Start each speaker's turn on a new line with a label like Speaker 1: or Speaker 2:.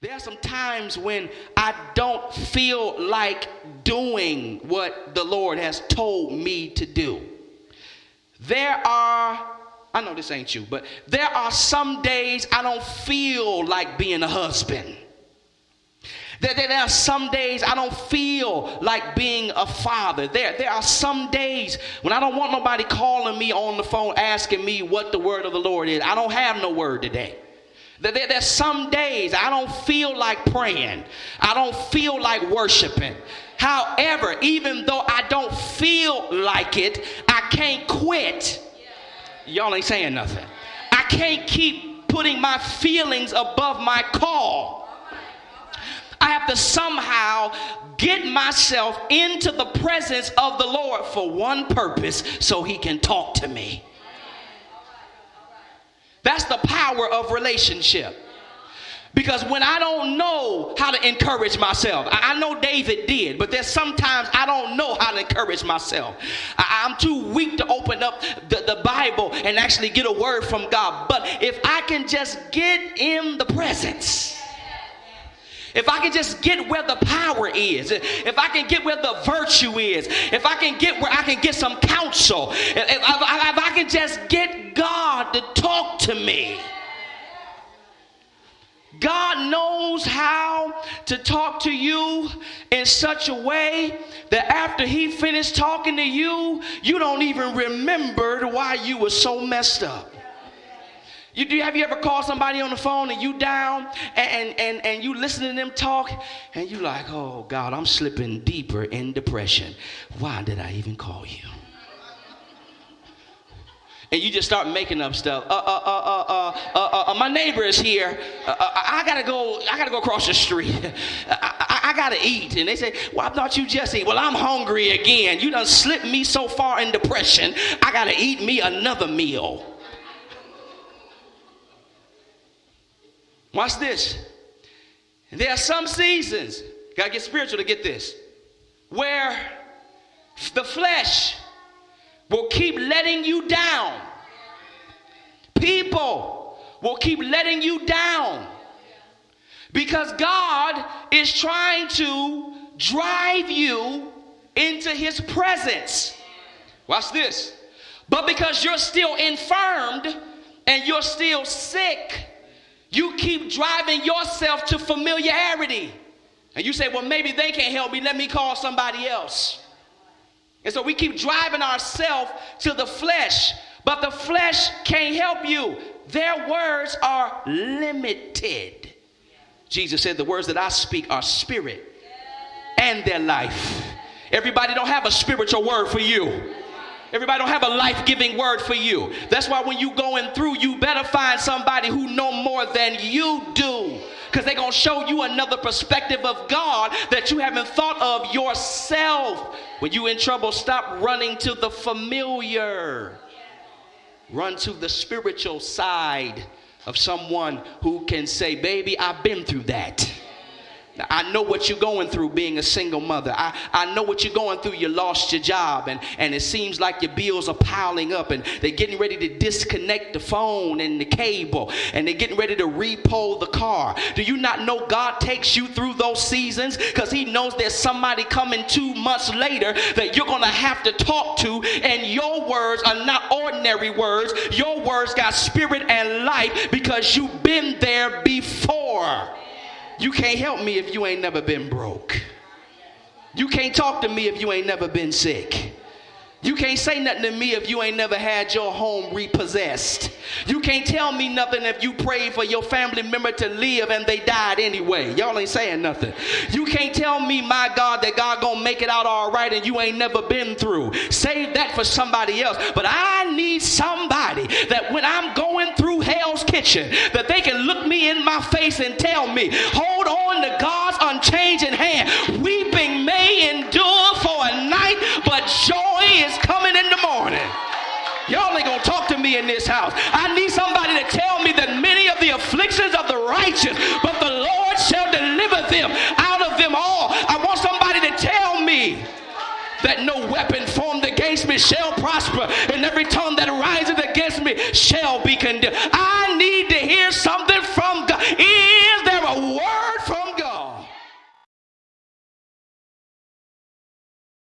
Speaker 1: There are some times when I don't feel like doing what the Lord has told me to do. There are, I know this ain't you, but there are some days I don't feel like being a husband. There, there, are some days I don't feel like being a father. There, there are some days when I don't want nobody calling me on the phone asking me what the word of the Lord is. I don't have no word today. There, there's some days I don't feel like praying. I don't feel like worshiping. However, even though I don't feel like it, I can't quit. Y'all ain't saying nothing. I can't keep putting my feelings above my call. I have to somehow get myself into the presence of the Lord for one purpose so he can talk to me. That's the power of relationship. Because when I don't know how to encourage myself, I, know David did, but there's sometimes I don't know how to encourage myself. I, am too weak to open up the, the Bible and actually get a word from God. But if I can just get in the presence, if I can just get where the power is, if I can get where the virtue is, if I can get where I can get some counsel, if, if, if I can just get to me. God knows how to talk to you in such a way that after He finished talking to you, you don't even remember why you were so messed up. You, do, have you ever called somebody on the phone and you down and, and, and you listen to them talk and you like, oh God, I'm slipping deeper in depression. Why did I even call you? And you just start making up stuff. Uh, uh, uh, uh, uh, uh, uh my neighbor is here. Uh, uh, I gotta go. I gotta go across the street. I, gotta eat. And they say, "Well, I thought you just eat?" Well, I'm hungry again. You done slipped me so far in depression. I gotta eat me another meal. Watch this. There are some seasons, gotta get spiritual to get this, where the flesh will keep letting you down. People will keep letting you down because God is trying to drive you into his presence. Watch this. But because you're still infirmed and you're still sick, you keep driving yourself to familiarity. And you say, well, maybe they can't help me. Let me call somebody else. And so we keep driving ourselves to the flesh, but the flesh can't help you. Their words are limited. Jesus said, The words that I speak are spirit and their life. Everybody don't have a spiritual word for you. Everybody don't have a life-giving word for you. That's why when you going through, you better find somebody who know more than you do. Because they're going to show you another perspective of God that you haven't thought of yourself. When you in trouble, stop running to the familiar. Run to the spiritual side of someone who can say, baby, I've been through that. I know what you're going through being a single mother. I, I know what you're going through. You lost your job and, and it seems like your bills are piling up and they're getting ready to disconnect the phone and the cable and they're getting ready to repo the car. Do you not know God takes you through those seasons because he knows there's somebody coming two months later that you're going to have to talk to and your words are not ordinary words. Your words got spirit and life because you've been there before. You can't help me if you ain't never been broke. You can't talk to me if you ain't never been sick. You can't say nothing to me if you ain't never had your home repossessed. You can't tell me nothing if you prayed for your family member to live and they died anyway. Y'all ain't saying nothing. You can't tell me, my God, that God gonna make it out all right and you ain't never been through. Save that for somebody else. But I need somebody that when I'm going through hell's kitchen, that they can my face and tell me, hold on to God's unchanging hand. Weeping may endure for a night, but joy is coming in the morning. Y'all ain't gonna talk to me in this house. I need somebody to tell me that many of the afflictions of the righteous, but the Lord shall deliver them out of them all. I want somebody to tell me that no weapon formed against me shall prosper, and every tongue that rises against me shall be condemned. I need to hear something